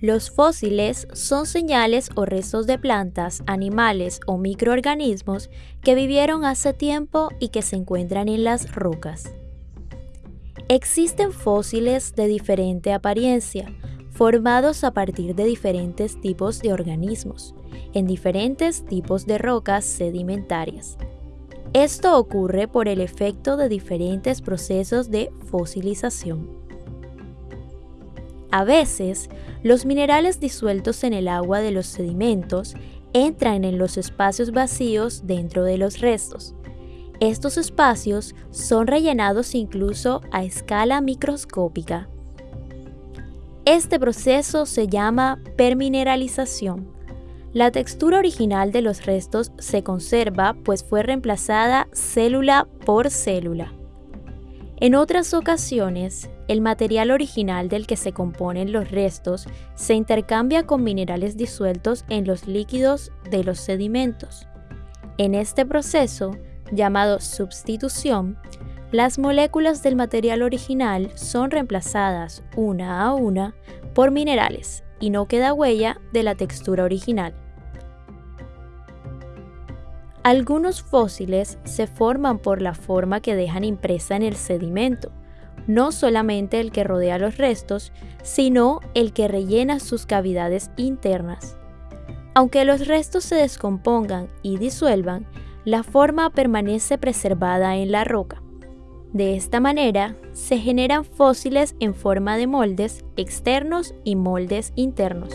Los fósiles son señales o restos de plantas, animales o microorganismos que vivieron hace tiempo y que se encuentran en las rocas. Existen fósiles de diferente apariencia, formados a partir de diferentes tipos de organismos, en diferentes tipos de rocas sedimentarias. Esto ocurre por el efecto de diferentes procesos de fosilización. A veces, los minerales disueltos en el agua de los sedimentos entran en los espacios vacíos dentro de los restos. Estos espacios son rellenados incluso a escala microscópica. Este proceso se llama permineralización. La textura original de los restos se conserva pues fue reemplazada célula por célula. En otras ocasiones, el material original del que se componen los restos se intercambia con minerales disueltos en los líquidos de los sedimentos. En este proceso, llamado sustitución, las moléculas del material original son reemplazadas una a una por minerales y no queda huella de la textura original. Algunos fósiles se forman por la forma que dejan impresa en el sedimento, no solamente el que rodea los restos, sino el que rellena sus cavidades internas. Aunque los restos se descompongan y disuelvan, la forma permanece preservada en la roca. De esta manera, se generan fósiles en forma de moldes externos y moldes internos.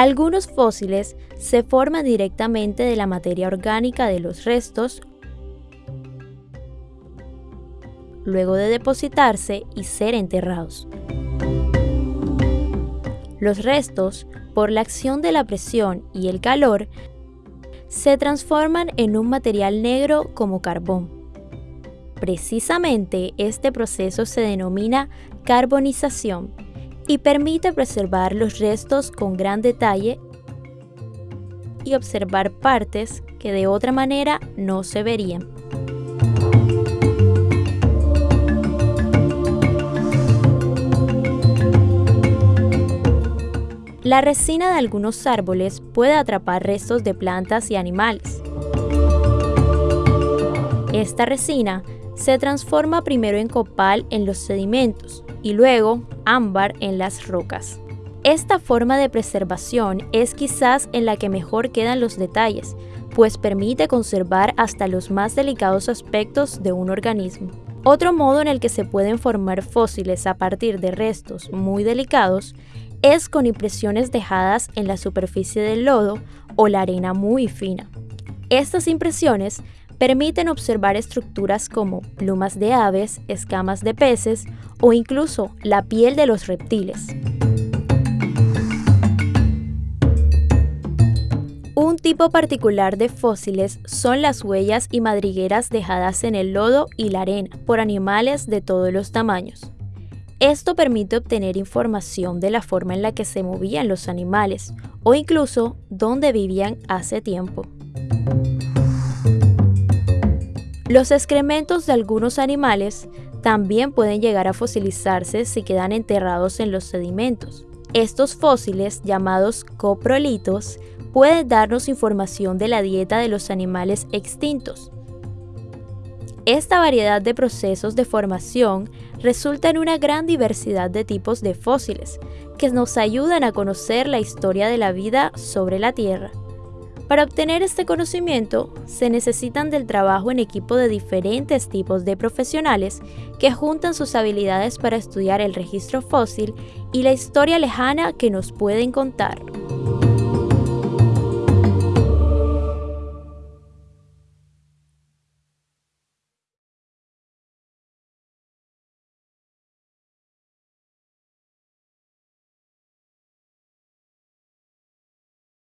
Algunos fósiles se forman directamente de la materia orgánica de los restos luego de depositarse y ser enterrados. Los restos, por la acción de la presión y el calor, se transforman en un material negro como carbón. Precisamente este proceso se denomina carbonización y permite preservar los restos con gran detalle y observar partes que de otra manera no se verían. La resina de algunos árboles puede atrapar restos de plantas y animales. Esta resina se transforma primero en copal en los sedimentos y luego ámbar en las rocas. Esta forma de preservación es quizás en la que mejor quedan los detalles, pues permite conservar hasta los más delicados aspectos de un organismo. Otro modo en el que se pueden formar fósiles a partir de restos muy delicados es con impresiones dejadas en la superficie del lodo o la arena muy fina. Estas impresiones permiten observar estructuras como plumas de aves, escamas de peces o incluso la piel de los reptiles. Un tipo particular de fósiles son las huellas y madrigueras dejadas en el lodo y la arena por animales de todos los tamaños. Esto permite obtener información de la forma en la que se movían los animales o incluso dónde vivían hace tiempo. Los excrementos de algunos animales también pueden llegar a fosilizarse si quedan enterrados en los sedimentos. Estos fósiles, llamados coprolitos, pueden darnos información de la dieta de los animales extintos. Esta variedad de procesos de formación resulta en una gran diversidad de tipos de fósiles que nos ayudan a conocer la historia de la vida sobre la Tierra. Para obtener este conocimiento se necesitan del trabajo en equipo de diferentes tipos de profesionales que juntan sus habilidades para estudiar el registro fósil y la historia lejana que nos pueden contar.